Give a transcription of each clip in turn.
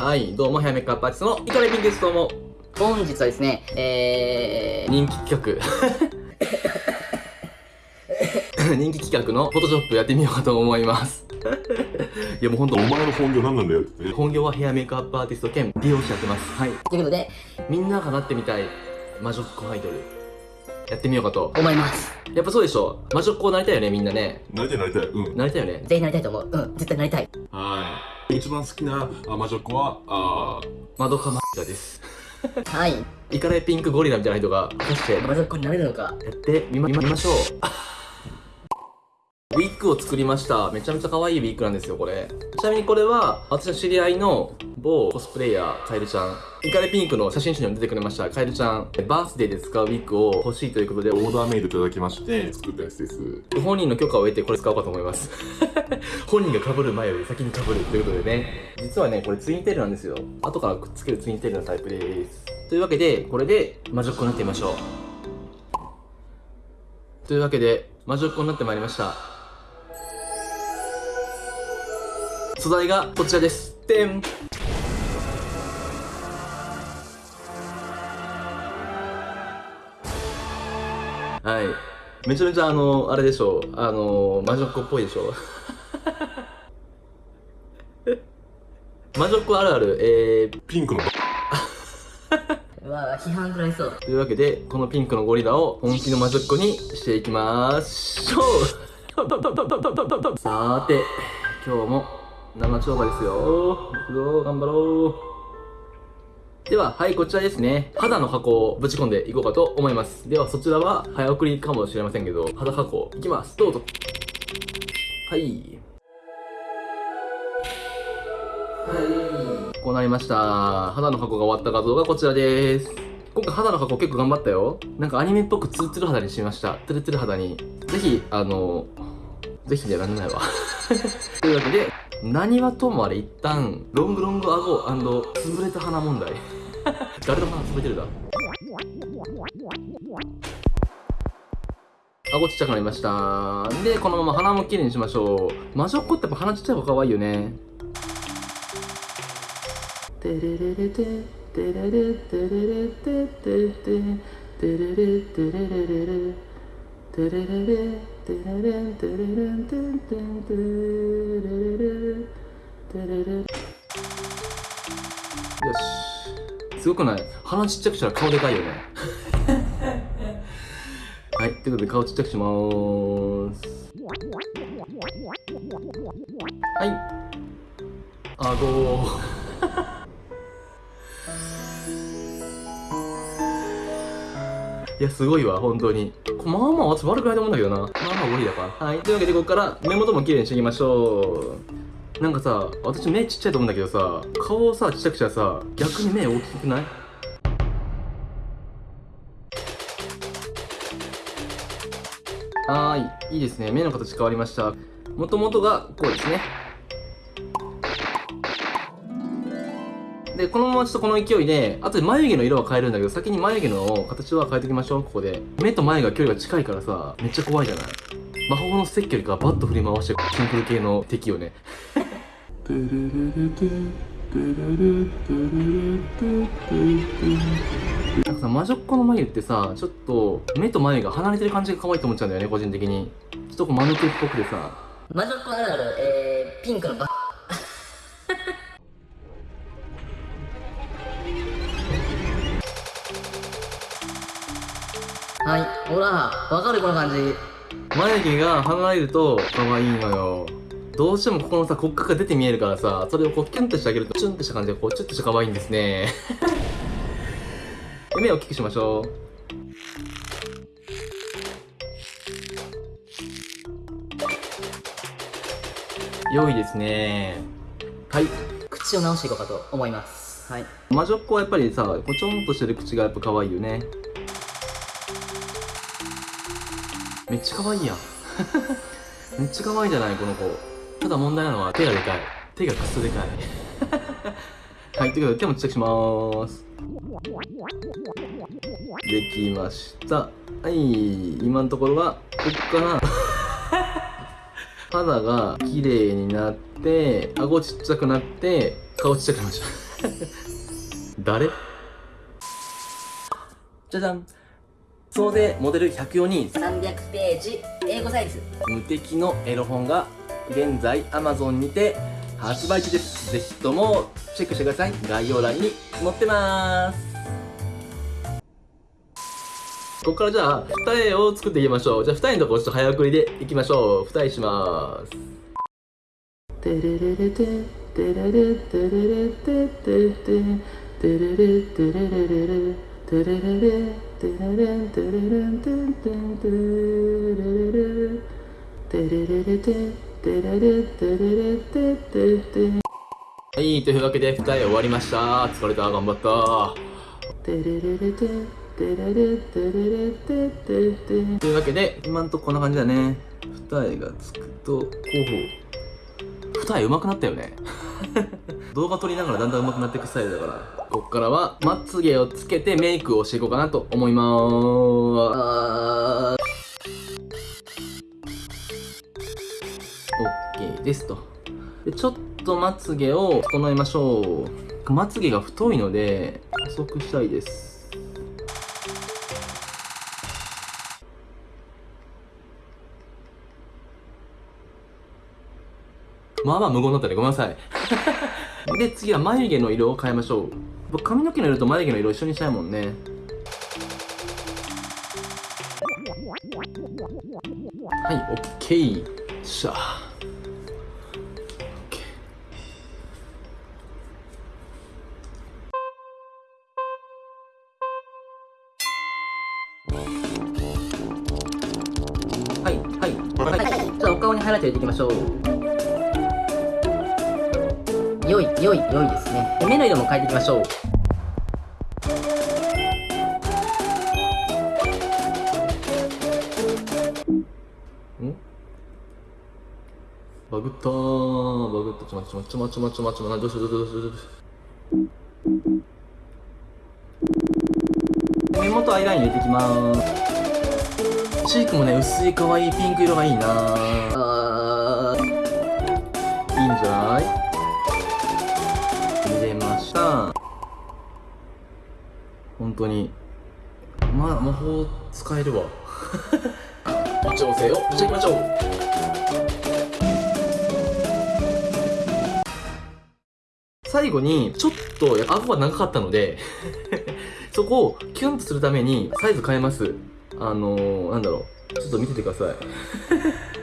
はい、どうも、ヘアメイクアップアーティストのイカレピンです。どうも。本日はですね、え人気企画。人気企画のフォトショップやってみようかと思います。いやもうほんとお、前の本業何なんだよって。本業はヘアメイクアップアーティスト兼美容師やってます。はい。ー、ということで、みんながなってみたい魔女っ子アイドル。やってみようかと。思います。やっぱそうでしょ魔女っ子なりたいよね、みんなね。なりたいなりたい。うん。なりたいよね。ぜひなりたいと思う。うん、絶対なりたい。はい。一番好きなあ魔女っ子は、あマドカマガです。はい。イカレピンクゴリラみたいな人が、果たしてまずこれなれるのか。やってみま見ましょう。ウィッグを作りました。めちゃめちゃ可愛いウィッグなんですよ、これ。ちなみにこれは、私の知り合いの某コスプレイヤー、カエルちゃん。イカレピンクの写真集にも出てくれました、カエルちゃん。バースデーで使うウィッグを欲しいということで、ーオーダーメイドいただきまして、作ったやつです。本人の許可を得てこれ使おうかと思います。本人が被る前より先に被るということでね。実はね、これツインテールなんですよ。後からくっつけるツインテールのタイプです。というわけで、これで魔女っ子になってみましょう。というわけで、魔女っ子になってまいりました。素材がこちらです。てんはい。めちゃめちゃあの、あれでしょう。あの、魔女っ子っぽいでしょ。魔女っ子あるある。えー、ピンクのうわ批判食らいそう。というわけで、このピンクのゴリラを本気の魔女っ子にしていきましょうさーて、今日も生超過ですよ。行くぞ、頑張ろう。では、はい、こちらですね。肌の箱をぶち込んでいこうかと思います。では、そちらは早送りかもしれませんけど、肌箱いきます。どうぞ。はい。はい。こうなりました。肌の箱が終わった画像がこちらです。今回肌の箱結構頑張ったよ。なんかアニメっぽくツルツル肌にしました。ツルツル肌に。ぜひ、あの、ぜひでらんないわ。というわけで、何はともあれ一旦、ロングロング顎潰れた鼻問題。誰の鼻潰れてるだ？顎ちっちゃくなりました。で、このまま鼻も綺麗にしましょう。魔女っ子ってやっぱ鼻ちっちゃい方が可愛いよね。テレレレテテレレテレレテテテテレレテレレレレテレレレテレレンテレレンテンテンテレレレテレレよしすごくない？鼻ちっちゃくしたら顔でかいよね はいということで顔ちっちゃくしまーすはい顎 いや、すごいわ、本当に。まあまあ、私悪くないと思うんだけどな。まあまあ、無理だから。はい。というわけで、ここから目元も綺麗にしていきましょう。なんかさ、私目ちっちゃいと思うんだけどさ、顔をさ、ちっちゃくしたらさ、逆に目大きくない？はーい。いいですね。目の形変わりました。もともとがこうですね。で、このままちょっとこの勢いで、あとで眉毛の色は変えるんだけど、先に眉毛の形は変えておきましょう、ここで。目と眉が距離が近いからさ、めっちゃ怖いじゃない？魔法のステッキよりかバッと振り回して、シンプル系の敵よね。なんかさ、魔女っ子の眉ってさ、ちょっと目と眉が離れてる感じが可愛いと思っちゃうんだよね、個人的に。ちょっとこう、間抜けっぽくてさ。魔女っ子あるある、えー、ピンクのバ はい、ほら、わかるこの感じ。眉毛が離れると可愛いのよ。どうしてもここのさ、骨格が出て見えるからさ、それをこうキュンとしてあげると、チュンとした感じでこう、チュッとして可愛いんですね。で目を大きくしましょう。良いですね。はい。口を直していこうかと思います。はい。魔女っ子はやっぱりさ、こちょんとしてる口がやっぱ可愛いよね。めっちゃ可愛いやん。めっちゃ可愛いじゃない、この子。ただ問題なのは手がでかい。手がクソでかい。はい、ということで手もちっちゃくしまーす。できました。はい今のところはこっから。肌が綺麗になって顎ちっちゃくなって顔ちっちゃくなりました。誰？じゃじゃん。総勢モデル104人300ページ。英語サイズ。無敵のエロ本が現在 Amazon にて発売中です。ぜひともチェックしてください。概要欄に載ってます。ここからじゃあ二重を作っていきましょう。じゃあ二重のところちょっと早送りでいきましょう。二重します。テレレレテテレレテレレテテテテレレテレレレレテレレレテレレンテレレンテンテンテレレレテレレレテはいというわけで二重終わりました。疲れた頑張った。というわけで今んとここんな感じだね。二重がつくと候補二重上手くなったよね。動画撮りながらだんだん上手くなっていくスタイルだから。こっからはまつげをつけてメイクをしていこうかなと思いまーすですと。でちょっとまつげを整えましょう。まつげが太いので細くしたいです。まあまあ無言だったね。ごめんなさい。で次は眉毛の色を変えましょう。僕髪の毛の色と眉毛の色一緒にしたいもんね。はい OK しゃにハイライト入れていきましょう。良い良い良いですね。で目の色も変えていきましょう。ん？バグったー。バグった。ちょ待ってちょ待ってちょ待ってちょ待ってちょ待って。どうしようどうしようどうしようどうしよう目元アイライン入れていきまーすチークもね薄い可愛いピンク色がいいな。あいいんじゃない？入れました。本当に。まあ魔法使えるわ。調整をしていきましょう。最後にちょっと顎が長かったので そこをキュンとするためにサイズ変えます。あのー、なんだろう。ちょっと見ててください。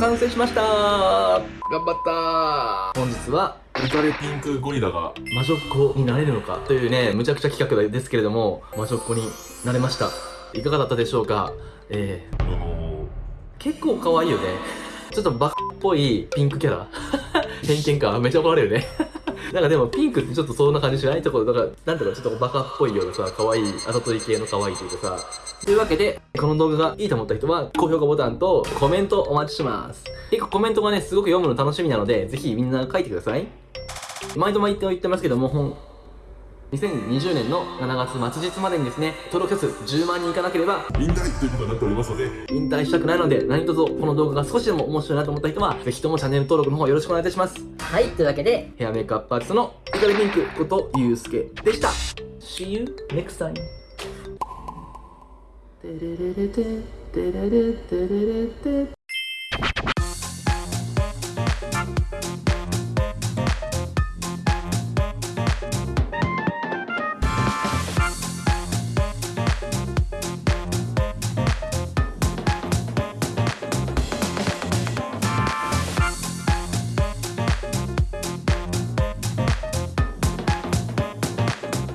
完成しました。頑張った。本日は浮かれピンクゴリラが魔女っ子になれるのかというねむちゃくちゃ企画ですけれども魔女っ子になれました。いかがだったでしょうか？えー、あの結構可愛いよね。ちょっとバカっぽいピンクキャラ。偏見か。めっちゃ怒られるねなんかでもピンクってちょっとそんな感じしないところだからなんていうかちょっとバカっぽいようなさ可愛いあざとい系の可愛いというかさ。というわけでこの動画がいいと思った人は高評価ボタンとコメントお待ちします。結構コメントがねすごく読むの楽しみなのでぜひみんな書いてください。毎度毎度言ってますけども2020年の7月末日までにですね登録者数10万人いかなければ引退ということになっておりますので。引退したくないので何卒この動画が少しでも面白いなと思った人はぜひともチャンネル登録の方よろしくお願いいたします。はいというわけでヘアメイクアップアーティストのイカリピンクことゆうすけでした。See you next time. テレレレテテレレテレレテ